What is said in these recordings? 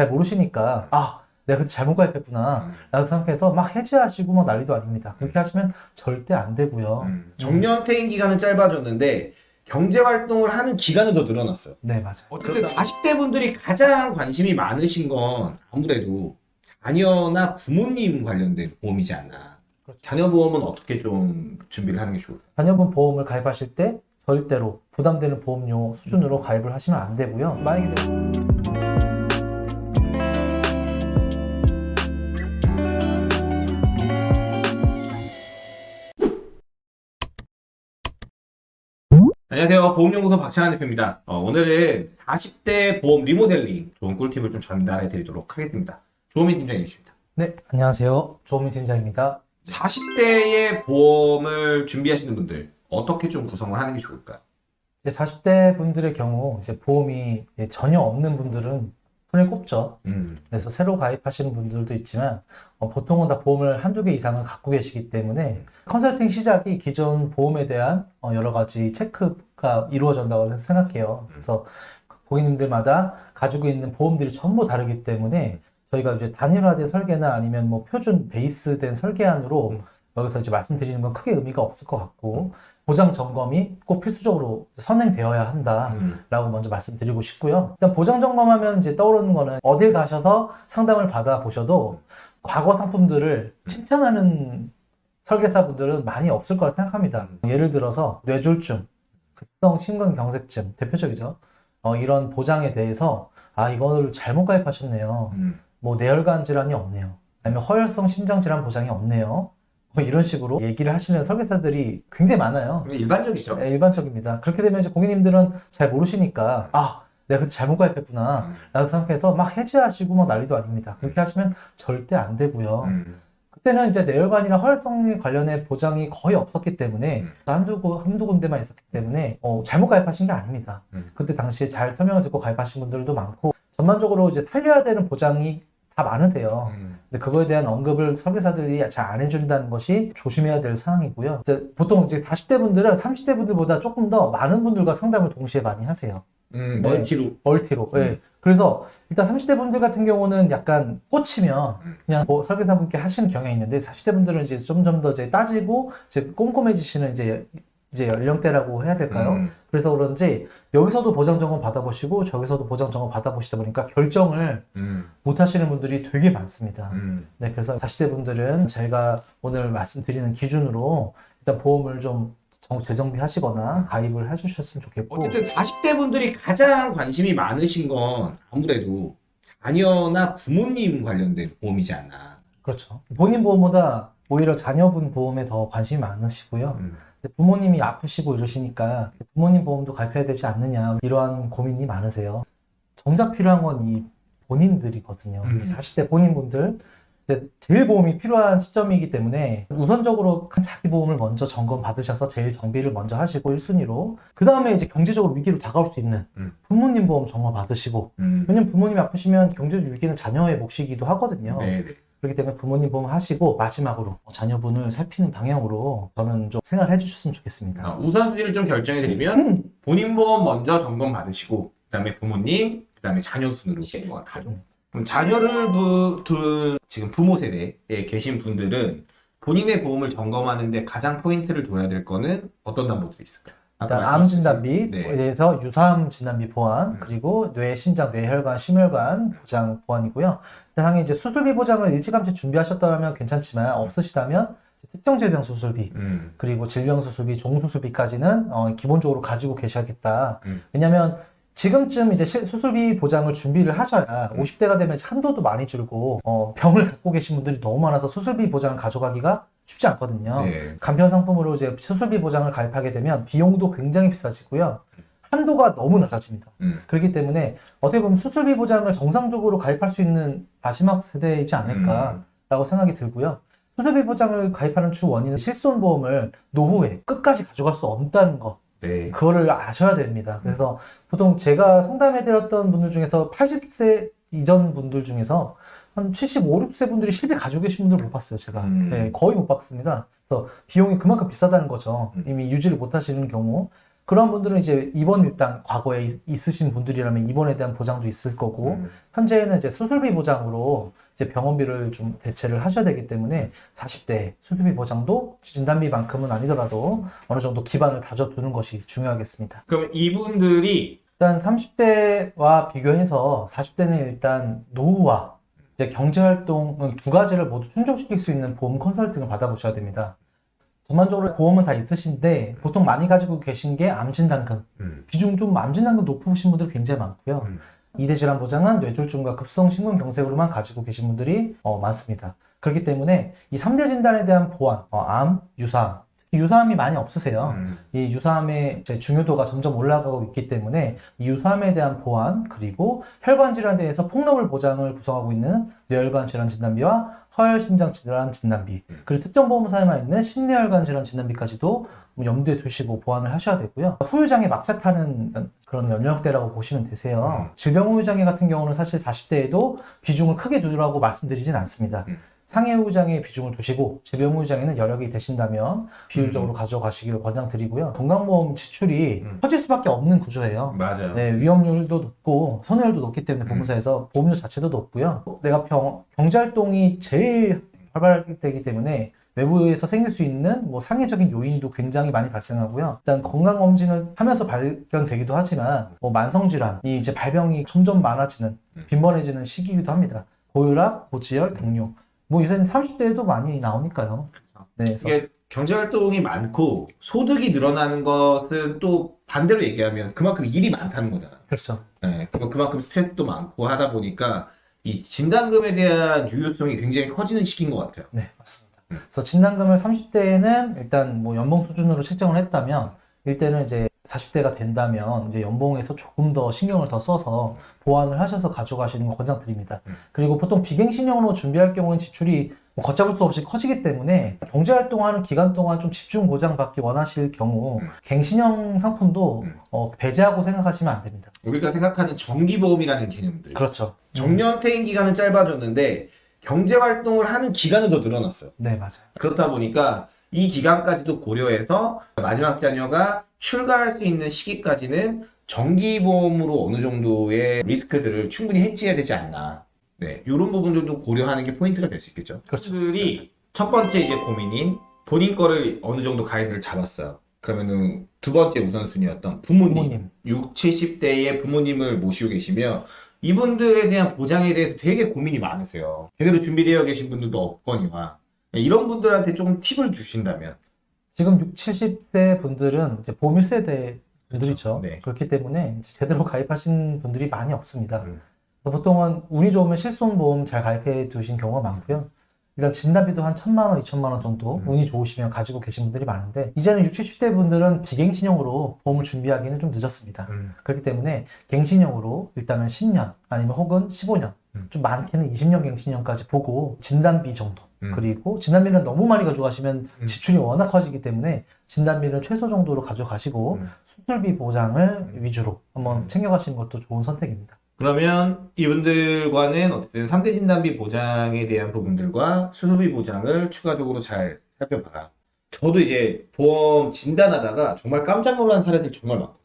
잘 모르시니까 아 내가 그때 잘못 가입했구나 음. 라고 생각해서 막 해지하시고 막 난리도 아닙니다 그렇게 하시면 절대 안 되고요 음. 정년 퇴임 기간은 짧아졌는데 경제 활동을 하는 기간은 더 늘어났어요. 네 맞아요 어쨌든 40대 분들이 가장 관심이 많으신 건 아무래도 자녀나 부모님 관련된 보험이지 않나. 그렇죠. 자녀 보험은 어떻게 좀 준비를 하는 게 좋을까요? 자녀분 보험을 가입하실 때 절대로 부담되는 보험료 수준으로 가입을 하시면 안 되고요 만약에 안녕하세요. 보험연구소 박찬환 대표입니다. 어, 오늘은 40대 보험 리모델링 좋은 꿀팁을 좀 전달해 드리도록 하겠습니다. 조민 팀장님이십니다. 네 안녕하세요 조민 팀장입니다 40대의 보험을 준비하시는 분들 어떻게 좀 구성을 하는 게 좋을까요? 이제 40대 분들의 경우 이제 보험이 이제 전혀 없는 분들은 손에 꼽죠. 음. 그래서 새로 가입하시는 분들도 있지만 어, 보통은 다 보험을 한두 개 이상은 갖고 계시기 때문에 컨설팅 시작이 기존 보험에 대한 어, 여러 가지 체크 가 이루어진다고 생각해요. 그래서 고객님들마다 가지고 있는 보험들이 전부 다르기 때문에 저희가 이제 단일화된 설계나 아니면 뭐 표준 베이스된 설계안으로 음. 여기서 이제 말씀드리는 건 크게 의미가 없을 것 같고 보장 점검이 꼭 필수적으로 선행되어야 한다. 음. 라고 먼저 말씀드리고 싶고요. 일단 보장 점검하면 이제 떠오르는 거는 어딜 가셔서 상담을 받아 보셔도 과거 상품들을 칭찬하는 설계사분들은 많이 없을 거라 생각합니다. 예를 들어서 뇌졸중, 급성 심근경색증 대표적이죠. 어, 이런 보장에 대해서 아 이거를 잘못 가입하셨네요. 음. 뭐 뇌혈관 질환이 없네요. 아니면 허혈성 심장 질환 보장이 없네요. 뭐 이런 식으로 얘기를 하시는 설계사들이 굉장히 많아요. 일반적이죠. 네, 일반적입니다. 그렇게 되면 이제 고객님들은 잘 모르시니까 아 내가 그때 잘못 가입했구나 음. 라고 생각해서 막 해지하시고 막 난리도 아닙니다. 그렇게 하시면 절대 안 되고요. 음. 그때는 이제 뇌혈관이나 혈성에 관련해 보장이 거의 없었기 때문에 음. 한두, 구- 한두 군데만 있었기 때문에 어, 잘못 가입하신 게 아닙니다. 음. 그때 당시에 잘 설명을 듣고 가입하신 분들도 많고 전반적으로 이제 살려야 되는 보장이 다 많으세요. 음. 근데 그거에 대한 언급을 설계사들이 잘 안 해준다는 것이 조심해야 될 사항이고요. 이제 보통 이제 40대 분들은 30대 분들보다 조금 더 많은 분들과 상담을 동시에 많이 하세요. 음. 네. 멀티로. 멀티로. 음. 예. 그래서 일단 30대 분들 같은 경우는 약간 꽂히면 음. 그냥 뭐 설계사분께 하시는 경향이 있는데 40대 분들은 이제 점점 더 이제 따지고 이제 꼼꼼해지시는 이제 이제 연령대라고 해야 될까요? 음. 그래서 그런지 여기서도 보장 점검 받아보시고 저기서도 보장 점검 받아보시다 보니까 결정을 음. 못 하시는 분들이 되게 많습니다. 음. 네, 그래서 40대 분들은 제가 오늘 말씀드리는 기준으로 일단 보험을 좀 정- 재정비하시거나 가입을 해주셨으면 좋겠고 어쨌든 40대 분들이 가장 관심이 많으신 건 아무래도 자녀나 부모님 관련된 보험이지 않나. 그렇죠. 본인 보험보다 오히려 자녀분 보험에 더 관심이 많으시고요. 음. 부모님이 아프시고 이러시니까 부모님 보험도 가입해야 되지 않느냐 이러한 고민이 많으세요. 정작 필요한 건 이 본인들이거든요. 음. 이 40대 본인분들 이 제 제일 보험이 필요한 시점이기 때문에 우선적으로 자기 보험을 먼저 점검 받으셔서 제일 정비를 먼저 하시고 1순위로 그 다음에 이제 경제적으로 위기로 다가올 수 있는 음. 부모님 보험 점검 받으시고 음. 왜냐면 부모님이 아프시면 경제적 위기는 자녀의 몫이기도 하거든요. 네, 네. 그렇기 때문에 부모님 보험 하시고 마지막으로 자녀분을 살피는 방향으로 저는 좀 생각을 해주셨으면 좋겠습니다. 아, 우선순위를 좀 결정해 드리면 본인 보험 먼저 점검 받으시고 그 다음에 부모님, 그 다음에 자녀 순으로 가족. 자녀를 두, 둔 지금 부모 세대에 계신 분들은 본인의 보험을 점검하는데 가장 포인트를 둬야 될 거는 어떤 담보들이 있을까요? 일단 암 진단비에 네. 대해서 유사암 진단비 보완 음. 그리고 뇌, 심장, 뇌혈관, 심혈관 보장 보완이고요. 당연히 이제 수술비 보장을 일찌감치 준비하셨다면 괜찮지만 없으시다면 특정 질병 수술비 음. 그리고 질병 수술비, 종수술비까지는 어, 기본적으로 가지고 계셔야겠다. 음. 왜냐하면 지금쯤 이제 시- 수술비 보장을 준비를 하셔야 음. 50대가 되면 한도도 많이 줄고 어, 병을 갖고 계신 분들이 너무 많아서 수술비 보장을 가져가기가 쉽지 않거든요. 네. 간편 상품으로 이제 수술비 보장을 가입하게 되면 비용도 굉장히 비싸지고요. 한도가 너무 낮아집니다. 음. 그렇기 때문에 어떻게 보면 수술비 보장을 정상적으로 가입할 수 있는 마지막 세대이지 않을까라고 생각이 들고요. 수술비 보장을 가입하는 주 원인은 실손보험을 노후에 끝까지 가져갈 수 없다는 거. 네. 그거를 아셔야 됩니다. 그래서 보통 제가 상담해 드렸던 분들 중에서 80세 이전 분들 중에서 한 75, 6세 분들이 실비 가지고 계신 분들 못 봤어요, 제가. 음. 네, 거의 못 봤습니다. 그래서 비용이 그만큼 비싸다는 거죠. 음. 이미 유지를 못 하시는 경우. 그런 분들은 이제 입원 일단 과거에 있- 있으신 분들이라면 입원에 대한 보장도 있을 거고 음. 현재는 이제 수술비 보장으로 이제 병원비를 좀 대체를 하셔야 되기 때문에 40대 수술비 보장도 진단비만큼은 아니더라도 어느 정도 기반을 다져두는 것이 중요하겠습니다. 그럼 이분들이 일단 30대와 비교해서 40대는 일단 노후와 경제활동은 두 가지를 모두 충족시킬 수 있는 보험 컨설팅을 받아보셔야 됩니다. 전반적으로 보험은 다 있으신데 보통 많이 가지고 계신 게 암진단금. 음. 비중 좀 암진단금 높으신 분들 굉장히 많고요. 음. 이대 질환 보장은 뇌졸중과 급성 심근경색으로만 가지고 계신 분들이 어, 많습니다. 그렇기 때문에 이 3대 진단에 대한 보완, 어, 암, 유사암, 유사암이 많이 없으세요. 음. 이 유사암의 이제 중요도가 점점 올라가고 있기 때문에 이 유사암에 대한 보완 그리고 혈관 질환에 대해서 폭넓은 보장을 구성하고 있는 뇌혈관 질환 진단비와 허혈 심장 질환 진단비 음. 그리고 특정 보험사에만 있는 심뇌혈관 질환 진단비까지도 뭐 염두에 두시고 보완을 하셔야 되고요. 후유장애 막차 타는 그런 연령대라고 보시면 되세요. 음. 질병 후유장애 같은 경우는 사실 40대에도 비중을 크게 두라고 말씀드리진 않습니다. 음. 상해 후유장애 비중을 두시고 질병 후유장애는 여력이 되신다면 음. 비율적으로 가져가시기를 권장드리고요. 건강보험 지출이 음. 커질 수밖에 없는 구조예요. 맞아요. 네, 위험률도 높고 손해율도 높기 때문에 음. 보험사에서 보험료 자체도 높고요. 내가 병, 경제활동이 제일 활발할 때이기 때문에 외부에서 생길 수 있는 뭐 상해적인 요인도 굉장히 많이 발생하고요. 일단 건강검진을 하면서 발견되기도 하지만 뭐 만성질환이 이제 발병이 점점 많아지는 음. 빈번해지는 시기이기도 합니다. 고혈압, 고지혈, 당뇨. 뭐 요새는 30대에도 많이 나오니까요. 네, 그래서 이게 경제 활동이 많고 소득이 늘어나는 것은 또 반대로 얘기하면 그만큼 일이 많다는 거잖아. 그렇죠. 네, 그만큼 스트레스도 많고 하다 보니까 이 진단금에 대한 유효성이 굉장히 커지는 시기인 것 같아요. 네, 맞습니다. 음. 그래서 진단금을 30대에는 일단 뭐 연봉 수준으로 책정을 했다면 이때는 이제 40대가 된다면 이제 연봉에서 조금 더 신경을 더 써서 보완을 하셔서 가져가시는 걸 권장드립니다. 음. 그리고 보통 비갱신형으로 준비할 경우는 지출이 뭐 걷잡을 수 없이 커지기 때문에 경제활동하는 기간 동안 좀 집중 보장받기 원하실 경우 음. 갱신형 상품도 음. 어, 배제하고 생각하시면 안 됩니다. 우리가 생각하는 정기보험이라는 개념들. 그렇죠. 음. 정년 퇴임 기간은 짧아졌는데 경제 활동을 하는 기간은 더 늘어났어요. 네, 맞아요. 그렇다 보니까 이 기간까지도 고려해서 마지막 자녀가 출가할 수 있는 시기까지는 정기보험으로 어느 정도의 리스크들을 충분히 해지해야 되지 않나. 네, 이런 부분들도 고려하는 게 포인트가 될 수 있겠죠. 그렇죠. 들이 첫 번째 이제 고민인 본인 거를 어느 정도 가이드를 잡았어요. 그러면은 두 번째 우선순위였던 부모님. 부모님. 6, 70대의 부모님을 모시고 계시며 이분들에 대한 보장에 대해서 되게 고민이 많으세요. 제대로 준비되어 계신 분들도 없거니와 이런 분들한테 조금 팁을 주신다면 지금 6, 70대 분들은 이제 보험 1세대 분들이죠. 네. 그렇기 때문에 제대로 가입하신 분들이 많이 없습니다. 음. 보통은 운이 좋으면 실손보험 잘 가입해 두신 경우가 많고요. 일단 진단비도 한 천만 원, 이천만 원 정도 음. 운이 좋으시면 가지고 계신 분들이 많은데 이제는 60, 70대 분들은 비갱신형으로 보험을 준비하기는 좀 늦었습니다. 그렇기 때문에 갱신형으로 일단은 10년 아니면 혹은 15년 음. 좀 많게는 20년 갱신형까지 보고 진단비 정도 음. 그리고 진단비는 너무 많이 가져가시면 음. 지출이 워낙 커지기 때문에 진단비는 최소 정도로 가져가시고 음. 수술비 보장을 위주로 한번 음. 챙겨가시는 것도 좋은 선택입니다. 그러면 이분들과는 어쨌든 3대 진단비 보장에 대한 부분들과 수술비 보장을 추가적으로 잘 살펴봐라. 저도 이제 보험 진단하다가 정말 깜짝 놀란 사례들 정말 많거든요.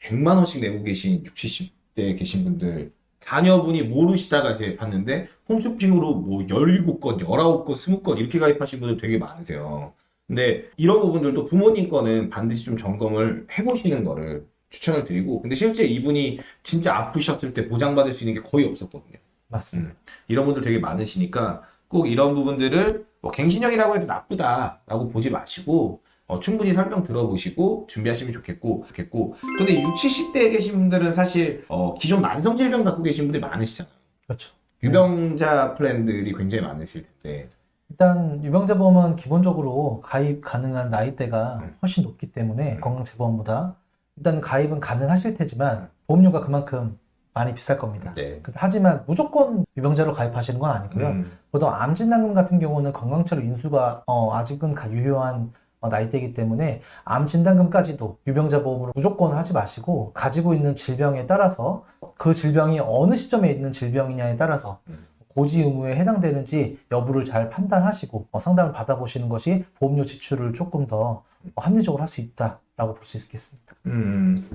100만 원씩 내고 계신 60, 70대 계신 분들 자녀분이 모르시다가 이제 봤는데 홈쇼핑으로 뭐 17건, 19건, 20건 이렇게 가입하신 분들 되게 많으세요. 근데 이런 부분들도 부모님 거는 반드시 좀 점검을 해보시는 거를 추천을 드리고 근데 실제 이분이 진짜 아프셨을 때 보장받을 수 있는 게 거의 없었거든요. 맞습니다. 이런 분들 되게 많으시니까 꼭 이런 부분들을 뭐 갱신형이라고 해도 나쁘다라고 보지 마시고 어, 충분히 설명 들어보시고 준비하시면 좋겠고 좋겠고 근데 6, 70대에 계신 분들은 사실 어, 기존 만성 질병 갖고 계신 분들이 많으시잖아요. 그렇죠. 유병자 플랜들이 굉장히 많으실 텐데 일단 유병자 보험은 기본적으로 가입 가능한 나이대가 음. 훨씬 높기 때문에 음. 건강재보험보다 일단 가입은 가능하실 테지만 보험료가 그만큼 많이 비쌀 겁니다. 네. 하지만 무조건 유병자로 가입하시는 건 아니고요. 음, 보통 암진단금 같은 경우는 건강처로 인수가 어, 아직은 가- 유효한 어, 나이대이기 때문에 암 진단금까지도 유병자 보험으로 무조건 하지 마시고 가지고 있는 질병에 따라서 그 질병이 어느 시점에 있는 질병이냐에 따라서 음. 고지 의무에 해당되는지 여부를 잘 판단하시고 어, 상담을 받아보시는 것이 보험료 지출을 조금 더 어, 합리적으로 할 수 있다라고 라고 볼수 있겠습니다. 음.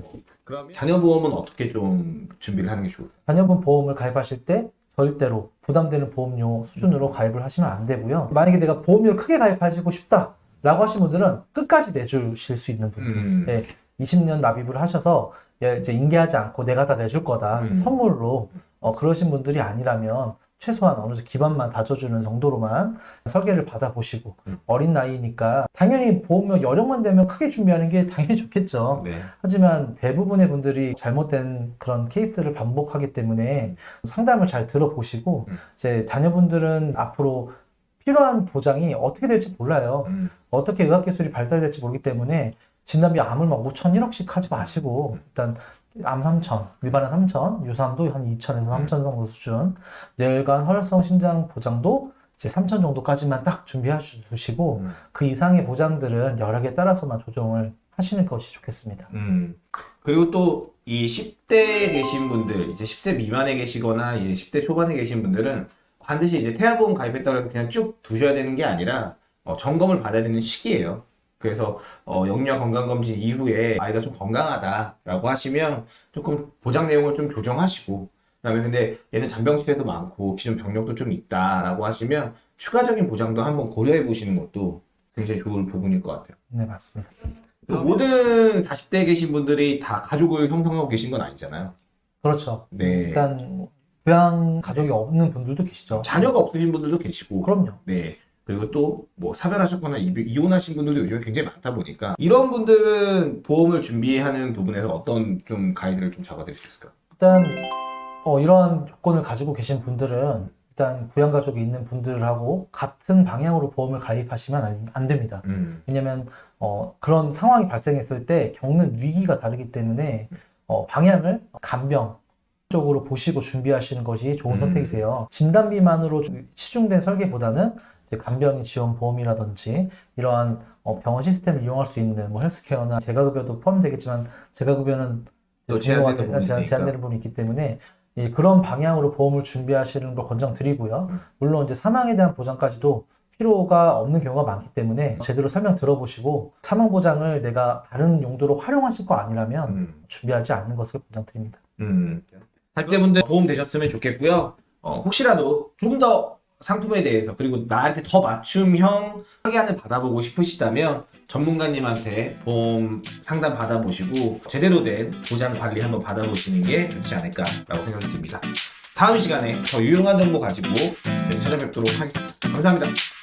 그러면 자녀보험은 어떻게 좀 준비를 하는 게 좋을까요? 자녀분 보험을 가입하실 때 절대로 부담되는 보험료 수준으로 가입을 하시면 안 되고요. 만약에 내가 보험료를 크게 가입하시고 싶다 라고 하신 분들은 끝까지 내주실 수 있는 분들. 음. 네, 20년 납입을 하셔서 예, 이제 인계하지 않고 내가 다 내줄 거다 음. 선물로 어, 그러신 분들이 아니라면 최소한 어느 정도 기반만 다져주는 정도로만 설계를 받아보시고 음. 어린 나이니까 당연히 보험료 여력만 되면 크게 준비하는 게 당연히 좋겠죠. 네. 하지만 대부분의 분들이 잘못된 그런 케이스를 반복하기 때문에 상담을 잘 들어보시고 음. 이제 자녀분들은 앞으로 필요한 보장이 어떻게 될지 몰라요. 음. 어떻게 의학기술이 발달될지 모르기 때문에 진단비 암을 막 5천, 1억씩 하지 마시고 일단 암 3천, 일반암 3천, 유사암도 한 2천에서 3천 정도 수준, 뇌혈관, 혈성, 심장 보장도 이제 3천 정도까지만 딱 준비해 주시고 음. 그 이상의 보장들은 여력에 따라서만 조정을 하시는 것이 좋겠습니다. 음. 그리고 또 이 10대에 계신 분들, 이제 10세 미만에 계시거나 이제 10대 초반에 계신 분들은 반드시 이제 태아보험 가입했다고 해서 그냥 쭉 두셔야 되는 게 아니라 어, 점검을 받아야 되는 시기예요. 그래서 어, 영유아 건강검진 이후에 아이가 좀 건강하다라고 하시면 조금 보장 내용을 좀 조정하시고 그다음에 근데 얘는 잔병 치레도 많고 기존 병력도 좀 있다라고 하시면 추가적인 보장도 한번 고려해 보시는 것도 굉장히 좋을 부분일 것 같아요. 네, 맞습니다. 그 모든 40대에 계신 분들이 다 가족을 형성하고 계신 건 아니잖아요. 그렇죠. 네. 일단 부양 가족이 없는 분들도 계시죠. 자녀가 없으신 분들도 계시고, 그럼요. 네. 그리고 또 뭐 사별하셨거나 이- 이혼하신 분들도 요즘에 굉장히 많다 보니까 이런 분들은 보험을 준비하는 부분에서 어떤 좀 가이드를 좀 잡아드릴 수 있을까요? 일단 어, 이러한 조건을 가지고 계신 분들은 일단 부양 가족이 있는 분들하고 같은 방향으로 보험을 가입하시면 안, 안 됩니다. 음. 왜냐하면 어, 그런 상황이 발생했을 때 겪는 위기가 다르기 때문에 어, 방향을 간병 쪽으로 보시고 준비하시는 것이 좋은 음. 선택이세요. 진단비만으로 주- 치중된 설계보다는 간병인 지원 보험이라든지 이러한 어, 병원 시스템을 이용할 수 있는 뭐 헬스케어나 재가급여도 포함되겠지만 재가급여는 또 제한되는 제한되는 부분이 있기 때문에 이 그런 방향으로 보험을 준비하시는 걸 권장드리고요. 음. 물론 이제 사망에 대한 보장까지도 필요가 없는 경우가 많기 때문에 제대로 설명 들어보시고 사망 보장을 내가 다른 용도로 활용하실 거 아니라면 음. 준비하지 않는 것을 권장드립니다. 음. 40대분들 도움 되셨으면 좋겠고요. 어, 혹시라도 조금 더 상품에 대해서 그리고 나한테 더 맞춤형 확인을 받아보고 싶으시다면 전문가님한테 보험 상담 받아보시고 제대로 된 보장 관리 한번 받아보시는 게 좋지 않을까라고 생각이 듭니다. 다음 시간에 더 유용한 정보 가지고 네, 찾아뵙도록 하겠습니다. 감사합니다.